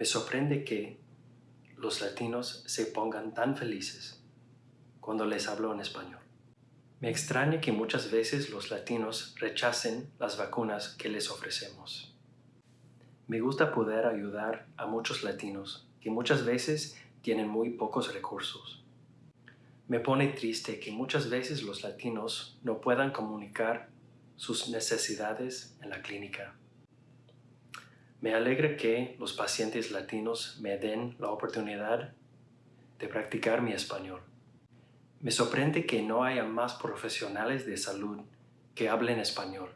Me sorprende que los latinos se pongan tan felices cuando les hablo en español. Me extraña que muchas veces los latinos rechacen las vacunas que les ofrecemos. Me gusta poder ayudar a muchos latinos que muchas veces tienen muy pocos recursos. Me pone triste que muchas veces los latinos no puedan comunicar sus necesidades en la clínica. Me alegra que los pacientes latinos me den la oportunidad de practicar mi español. Me sorprende que no haya más profesionales de salud que hablen español.